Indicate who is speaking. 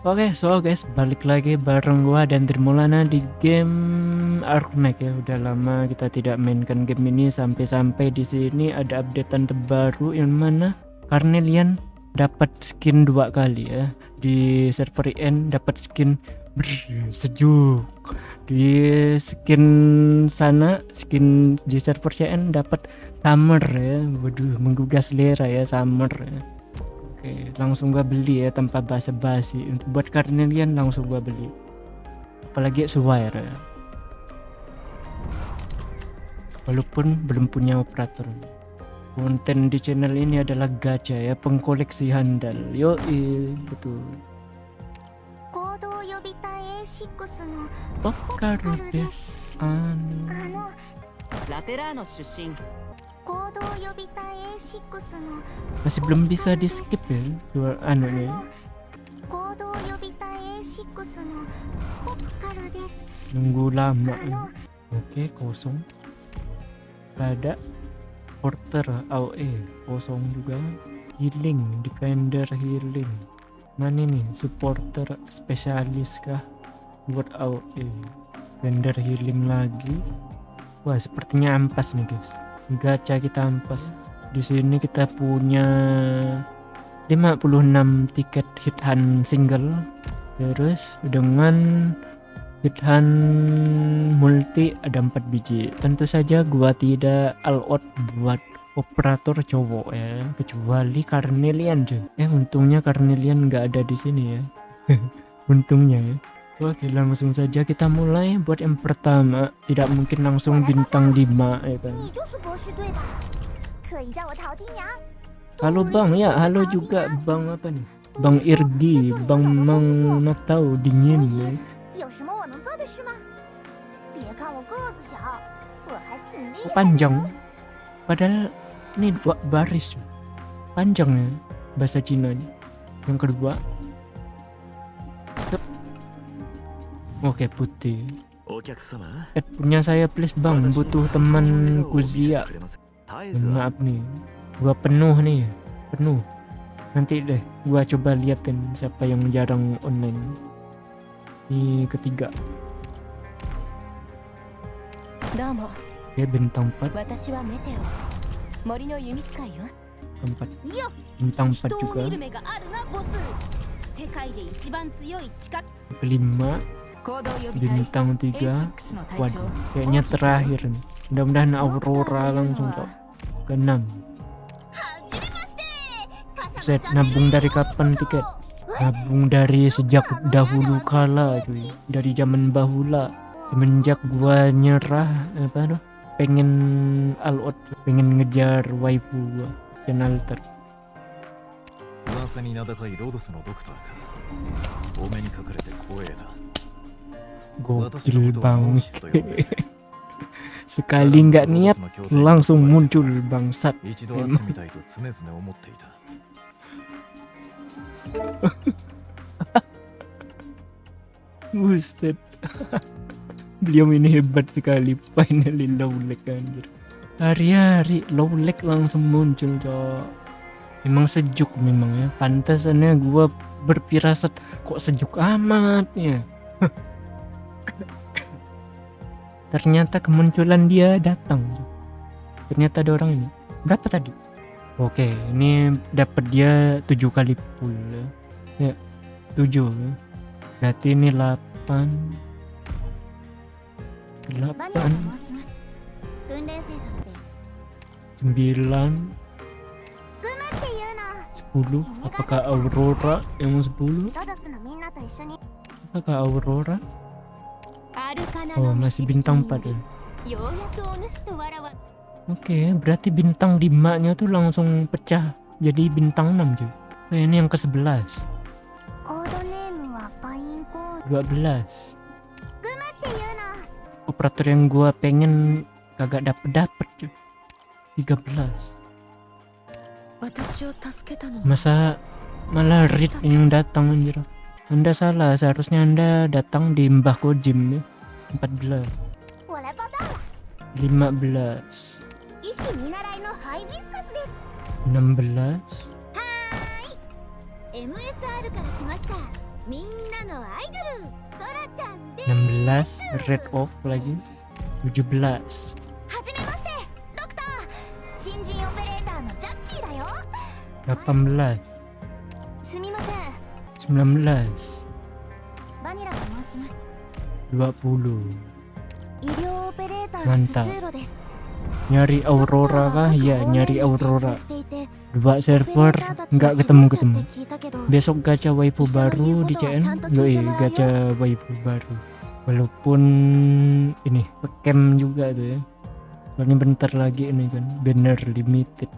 Speaker 1: Oke, so guys, balik lagi bareng gua dan Trimulana di game Arknight ya. Udah lama kita tidak mainkan game ini sampai-sampai di sini ada updatean terbaru yang mana Carnelian dapat skin dua kali ya. Di server IN dapat skin brr, sejuk. Di skin sana, skin di server CN dapat summer ya. Waduh, menggugah selera ya summer ya. Oke, langsung gua beli ya tanpa basa-basi. Untuk buat Carnelian langsung gua beli. Apalagi Swire ya. Walaupun belum punya operator. Konten di channel ini adalah gacha ya, pengkoleksi handal. Yo, betul.
Speaker 2: 行動予備隊 A6 の
Speaker 1: Pokar des anu.
Speaker 2: あの
Speaker 3: ラテラーノ出身
Speaker 2: 行動予備隊 A6 の
Speaker 1: masih belum bisa di skip ya dua
Speaker 2: anunya
Speaker 1: nunggu lama oke kosong. Pada porter AOE kosong juga. Healing defender healing. Mana ini supporter spesialis kah buat AOE defender healing lagi. Wah sepertinya ampas nih guys. Gacha kita ampas. Di sini kita punya 56 tiket hit hunt single. Terus dengan hit hunt multi ada 4 biji. Tentu saja gua tidak all out buat operator cowok ya kecuali Carnelian cuy eh untungnya Carnelian nggak ada di sini ya. Untungnya ya Oke langsung saja kita mulai buat yang pertama. Tidak mungkin langsung bintang 5 ya kan? Halo bang. Ya halo juga bang apa nih? Bang Irgi Bang Mang tahu dingin ya. Panjang. Padahal ini dua baris. Panjang ya bahasa Cina nih. Yang kedua Oke putih. Eh, punya saya please bang, butuh teman kuzia. Maaf nih, gua penuh nih, penuh. Nanti deh, gua coba liatin siapa yang jarang online. Ini ketiga. Ya bintang 4
Speaker 3: Empat.
Speaker 1: Bintang 4 juga. Kelima bintang 3
Speaker 4: A6 の隊
Speaker 1: Waduh,
Speaker 4: 長
Speaker 1: kayaknya terakhir nih. Mudah-mudahan Aurora langsung cok. Keenam.
Speaker 2: はじめまして。
Speaker 1: Set nabung dari kapan tiket? Nabung dari sejak dahulu kala cuy. Dari zaman bahula. Semenjak gua nyerah apa tuh? Pengen all out, pengen ngejar waifu gua. Dan alter.
Speaker 5: 噂に名高いロドスのドクターかお目にかかれて光栄だ
Speaker 1: Gokil bangke. Sekali nggak niat, langsung muncul bangsat.
Speaker 5: Emang.
Speaker 1: Buset. Beliau ini hebat sekali. Finally low lag anjir. Hari-hari low lag langsung muncul cok. Memang sejuk memang ya. Pantasannya gua berpirasat kok sejuk amat ya. ternyata kemunculan dia datang. Ternyata ada orang ini. Berapa tadi? Oke ini dapat dia tujuh kali pula. Ya. Tujuh. Berarti ini
Speaker 2: delapan delapan sembilan.
Speaker 1: Sepuluh. Apakah Aurora yang
Speaker 2: sepuluh?
Speaker 1: Apakah Aurora? Oh, masih bintang 4 ya. Oke, okay, berarti bintang 5-nya tuh langsung pecah jadi bintang 6 juga. Oh, ini yang
Speaker 2: ke-11.
Speaker 1: 12. Operator yang gua pengen kagak dapet-dapet cuy. 13. Masa malah Rit yang datang anjir. Anda salah, seharusnya Anda datang di Mbah Kojim ya. 14
Speaker 2: 我来报道了。
Speaker 1: 15
Speaker 2: 医師見習いのハイビスカスです。
Speaker 1: 16
Speaker 2: MSR から来ました みんなのアイドルソラちゃんで
Speaker 1: 16 red off lagi 17
Speaker 2: はじめましてドクター新人オペレーターのジャッキーだよ
Speaker 1: 18
Speaker 2: すみません
Speaker 1: 19
Speaker 2: バニラと申します
Speaker 1: 20 mantap. nyari aurora kah? Ya nyari aurora. dua server nggak ketemu ketemu. besok gacha waifu baru di CN yoi gacha waifu baru. Walaupun ini scam juga tuh ya. Soalnya bentar lagi ini kan banner limited.